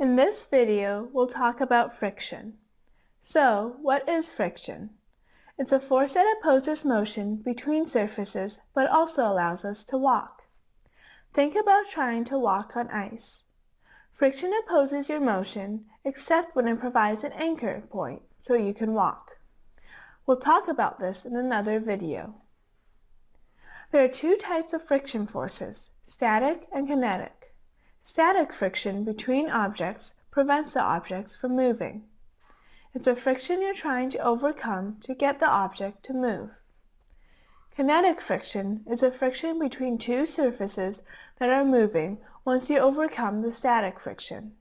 In this video, we'll talk about friction. So, what is friction? It's a force that opposes motion between surfaces but also allows us to walk. Think about trying to walk on ice. Friction opposes your motion except when it provides an anchor point so you can walk. We'll talk about this in another video. There are two types of friction forces, static and kinetic. Static friction between objects prevents the objects from moving. It's a friction you're trying to overcome to get the object to move. Kinetic friction is a friction between two surfaces that are moving once you overcome the static friction.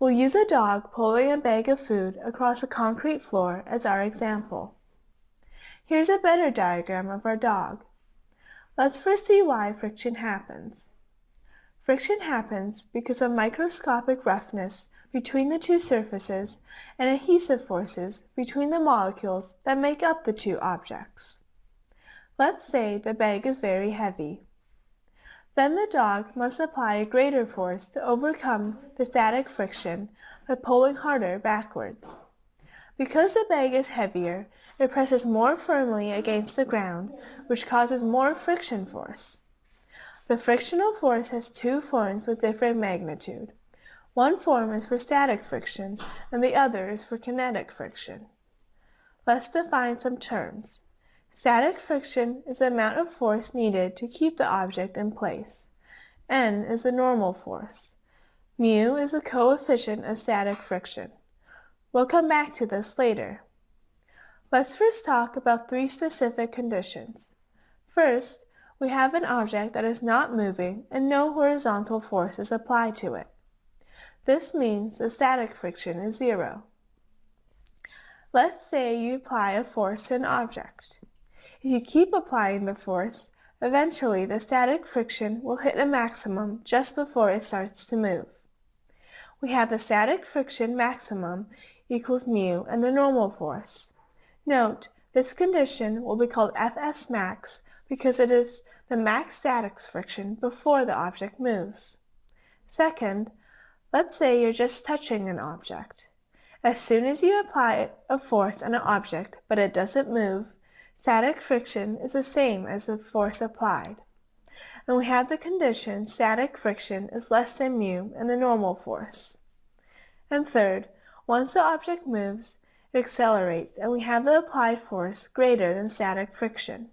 We'll use a dog pulling a bag of food across a concrete floor as our example. Here's a better diagram of our dog. Let's first see why friction happens. Friction happens because of microscopic roughness between the two surfaces and adhesive forces between the molecules that make up the two objects. Let's say the bag is very heavy. Then the dog must apply a greater force to overcome the static friction by pulling harder backwards. Because the bag is heavier, it presses more firmly against the ground, which causes more friction force. The frictional force has two forms with different magnitude. One form is for static friction and the other is for kinetic friction. Let's define some terms. Static friction is the amount of force needed to keep the object in place. N is the normal force. Mu is the coefficient of static friction. We'll come back to this later. Let's first talk about three specific conditions. First, we have an object that is not moving and no horizontal force is applied to it. This means the static friction is zero. Let's say you apply a force to an object. If you keep applying the force, eventually the static friction will hit a maximum just before it starts to move. We have the static friction maximum equals mu and the normal force. Note, this condition will be called Fs max because it is the max static friction before the object moves. Second, let's say you're just touching an object. As soon as you apply a force on an object but it doesn't move, static friction is the same as the force applied. And we have the condition static friction is less than mu and the normal force. And third, once the object moves, it accelerates and we have the applied force greater than static friction.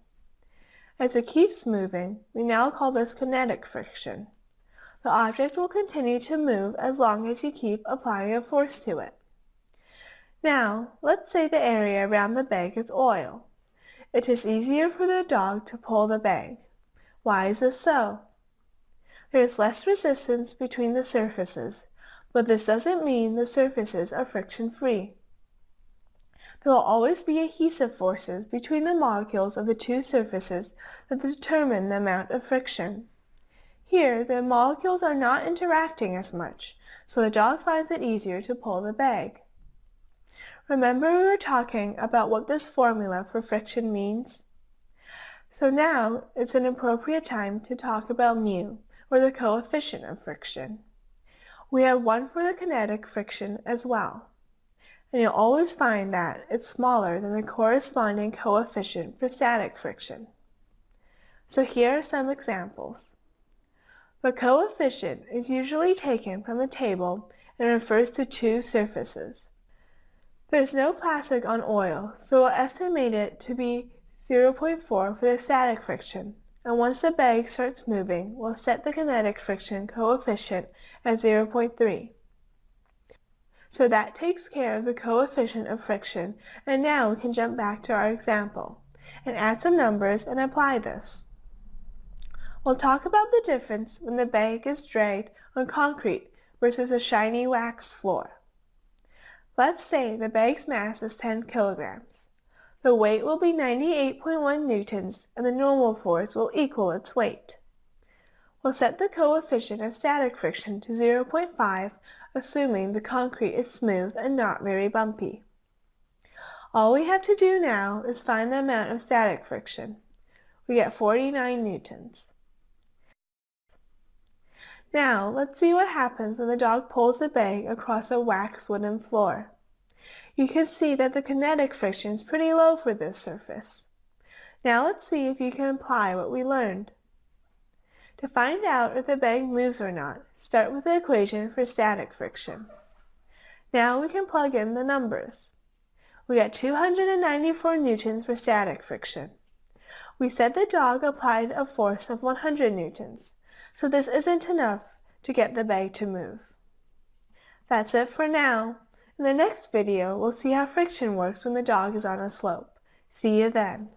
As it keeps moving, we now call this kinetic friction. The object will continue to move as long as you keep applying a force to it. Now, let's say the area around the bag is oil. It is easier for the dog to pull the bag. Why is this so? There is less resistance between the surfaces, but this doesn't mean the surfaces are friction-free. There will always be adhesive forces between the molecules of the two surfaces that determine the amount of friction. Here, the molecules are not interacting as much, so the dog finds it easier to pull the bag. Remember we were talking about what this formula for friction means? So now it's an appropriate time to talk about mu, or the coefficient of friction. We have one for the kinetic friction as well and you'll always find that it's smaller than the corresponding coefficient for static friction. So here are some examples. The coefficient is usually taken from a table and refers to two surfaces. There's no plastic on oil, so we'll estimate it to be 0.4 for the static friction, and once the bag starts moving, we'll set the kinetic friction coefficient at 0.3. So that takes care of the coefficient of friction, and now we can jump back to our example and add some numbers and apply this. We'll talk about the difference when the bag is dragged on concrete versus a shiny wax floor. Let's say the bag's mass is 10 kilograms. The weight will be 98.1 newtons and the normal force will equal its weight. We'll set the coefficient of static friction to 0.5 assuming the concrete is smooth and not very bumpy. All we have to do now is find the amount of static friction. We get 49 newtons. Now, let's see what happens when the dog pulls the bag across a waxed wooden floor. You can see that the kinetic friction is pretty low for this surface. Now let's see if you can apply what we learned. To find out if the bag moves or not, start with the equation for static friction. Now we can plug in the numbers. We got 294 newtons for static friction. We said the dog applied a force of 100 newtons, so this isn't enough to get the bag to move. That's it for now. In the next video, we'll see how friction works when the dog is on a slope. See you then.